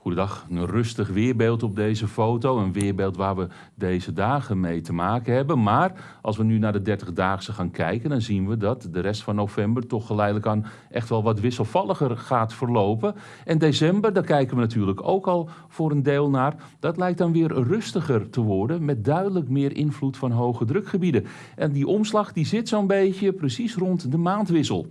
Goedendag, een rustig weerbeeld op deze foto. Een weerbeeld waar we deze dagen mee te maken hebben. Maar als we nu naar de 30-daagse gaan kijken, dan zien we dat de rest van november toch geleidelijk aan echt wel wat wisselvalliger gaat verlopen. En december, daar kijken we natuurlijk ook al voor een deel naar. Dat lijkt dan weer rustiger te worden met duidelijk meer invloed van hoge drukgebieden. En die omslag die zit zo'n beetje precies rond de maandwissel.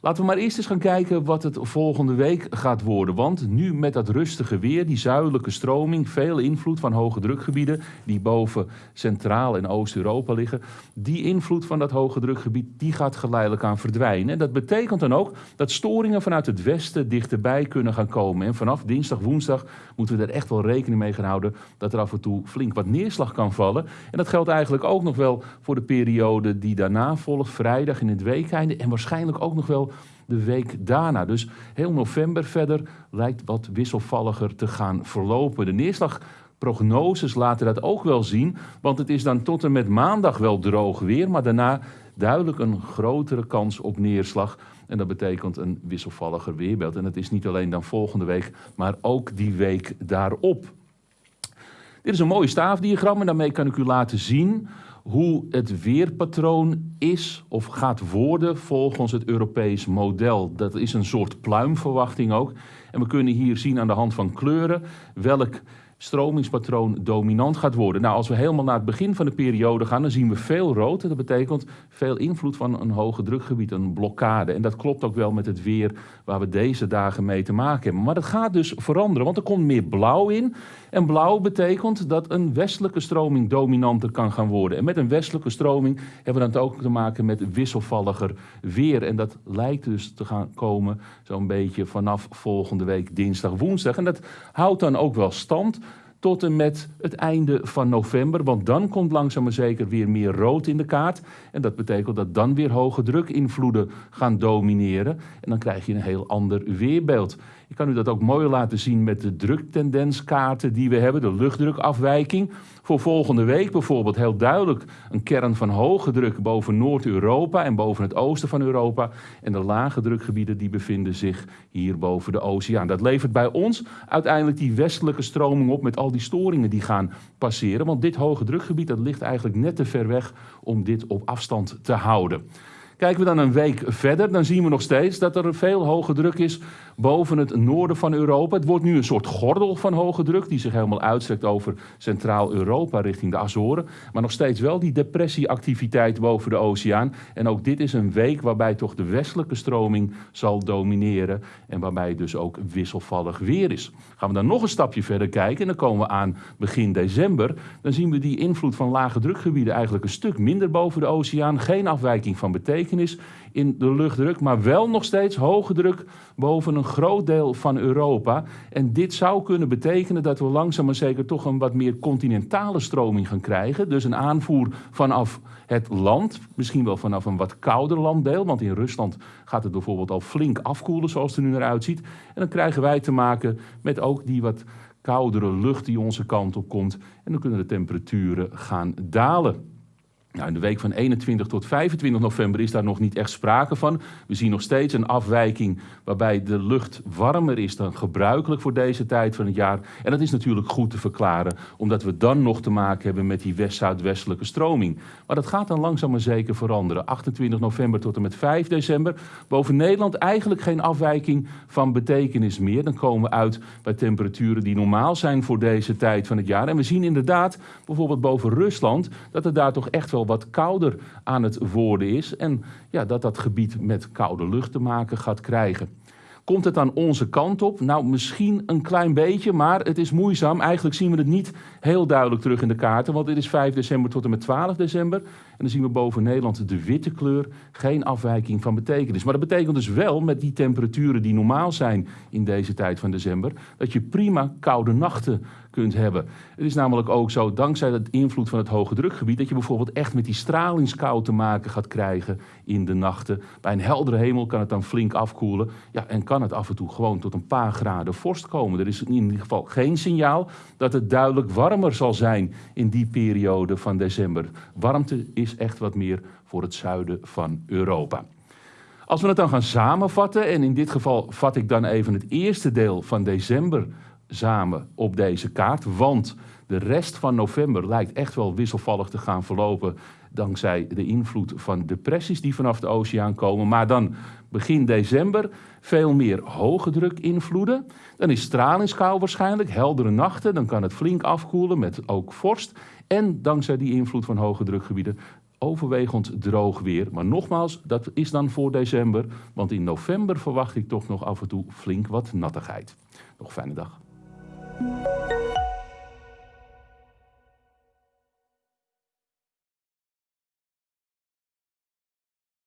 Laten we maar eerst eens gaan kijken wat het volgende week gaat worden. Want nu met dat rustige weer, die zuidelijke stroming, veel invloed van hoge drukgebieden die boven Centraal- en Oost-Europa liggen. Die invloed van dat hoge drukgebied die gaat geleidelijk aan verdwijnen. En dat betekent dan ook dat storingen vanuit het westen dichterbij kunnen gaan komen. En vanaf dinsdag, woensdag moeten we er echt wel rekening mee gaan houden dat er af en toe flink wat neerslag kan vallen. En dat geldt eigenlijk ook nog wel voor de periode die daarna volgt, vrijdag in het weekeinde. En waarschijnlijk ook nog wel de week daarna. Dus heel november verder lijkt wat wisselvalliger te gaan verlopen. De neerslagprognoses laten dat ook wel zien, want het is dan tot en met maandag wel droog weer, maar daarna duidelijk een grotere kans op neerslag. En dat betekent een wisselvalliger weerbeeld. En dat is niet alleen dan volgende week, maar ook die week daarop. Dit is een mooi staafdiagram en daarmee kan ik u laten zien hoe het weerpatroon is of gaat worden volgens het Europees model. Dat is een soort pluimverwachting ook. En we kunnen hier zien aan de hand van kleuren welk stromingspatroon dominant gaat worden. Nou, als we helemaal naar het begin van de periode gaan, dan zien we veel rood. Dat betekent veel invloed van een hoge drukgebied, een blokkade. En dat klopt ook wel met het weer waar we deze dagen mee te maken hebben. Maar dat gaat dus veranderen, want er komt meer blauw in. En blauw betekent dat een westelijke stroming dominanter kan gaan worden. En met een westelijke stroming hebben we dan ook te maken met wisselvalliger weer. En dat lijkt dus te gaan komen zo'n beetje vanaf volgende week dinsdag, woensdag. En dat houdt dan ook wel stand tot en met het einde van november. Want dan komt langzaam maar zeker weer meer rood in de kaart. En dat betekent dat dan weer hoge drukinvloeden gaan domineren. En dan krijg je een heel ander weerbeeld. Ik kan u dat ook mooi laten zien met de druktendenskaarten die we hebben, de luchtdrukafwijking. Voor volgende week bijvoorbeeld heel duidelijk een kern van hoge druk boven Noord-Europa en boven het oosten van Europa. En de lage drukgebieden die bevinden zich hier boven de oceaan. Dat levert bij ons uiteindelijk die westelijke stroming op met al storingen die gaan passeren. Want dit hoge drukgebied dat ligt eigenlijk net te ver weg om dit op afstand te houden. Kijken we dan een week verder, dan zien we nog steeds dat er veel hoge druk is boven het noorden van Europa. Het wordt nu een soort gordel van hoge druk die zich helemaal uitstrekt over Centraal-Europa richting de Azoren. Maar nog steeds wel die depressieactiviteit boven de oceaan. En ook dit is een week waarbij toch de westelijke stroming zal domineren en waarbij dus ook wisselvallig weer is. Gaan we dan nog een stapje verder kijken en dan komen we aan begin december. Dan zien we die invloed van lage drukgebieden eigenlijk een stuk minder boven de oceaan. Geen afwijking van betekenis in de luchtdruk, maar wel nog steeds hoge druk boven een groot deel van Europa. En dit zou kunnen betekenen dat we langzaam maar zeker toch een wat meer continentale stroming gaan krijgen. Dus een aanvoer vanaf het land, misschien wel vanaf een wat kouder landdeel, want in Rusland gaat het bijvoorbeeld al flink afkoelen zoals het er nu naar uitziet. En dan krijgen wij te maken met ook die wat koudere lucht die onze kant op komt. En dan kunnen de temperaturen gaan dalen. Nou, in de week van 21 tot 25 november is daar nog niet echt sprake van. We zien nog steeds een afwijking waarbij de lucht warmer is dan gebruikelijk voor deze tijd van het jaar. En dat is natuurlijk goed te verklaren, omdat we dan nog te maken hebben met die west-zuidwestelijke stroming. Maar dat gaat dan langzaam maar zeker veranderen. 28 november tot en met 5 december. Boven Nederland eigenlijk geen afwijking van betekenis meer. Dan komen we uit bij temperaturen die normaal zijn voor deze tijd van het jaar. En we zien inderdaad, bijvoorbeeld boven Rusland, dat er daar toch echt wel wat kouder aan het worden is. En ja, dat dat gebied met koude lucht te maken gaat krijgen. Komt het aan onze kant op? Nou, misschien een klein beetje, maar het is moeizaam. Eigenlijk zien we het niet heel duidelijk terug in de kaarten, want dit is 5 december tot en met 12 december. En dan zien we boven Nederland de witte kleur, geen afwijking van betekenis. Maar dat betekent dus wel, met die temperaturen die normaal zijn in deze tijd van december, dat je prima koude nachten kunt hebben. Het is namelijk ook zo, dankzij het invloed van het hoge drukgebied, dat je bijvoorbeeld echt met die stralingskou te maken gaat krijgen in de nachten. Bij een heldere hemel kan het dan flink afkoelen. Ja, en kan het af en toe gewoon tot een paar graden vorst komen. Er is in ieder geval geen signaal dat het duidelijk warmer zal zijn in die periode van december. Warmte is echt wat meer voor het zuiden van Europa. Als we het dan gaan samenvatten, en in dit geval vat ik dan even het eerste deel van december samen op deze kaart, want de rest van november lijkt echt wel wisselvallig te gaan verlopen dankzij de invloed van depressies die vanaf de oceaan komen. Maar dan begin december veel meer hoge druk invloeden. Dan is stralingskou waarschijnlijk, heldere nachten. Dan kan het flink afkoelen met ook vorst. En dankzij die invloed van hoge drukgebieden overwegend droog weer. Maar nogmaals, dat is dan voor december. Want in november verwacht ik toch nog af en toe flink wat nattigheid. Nog fijne dag.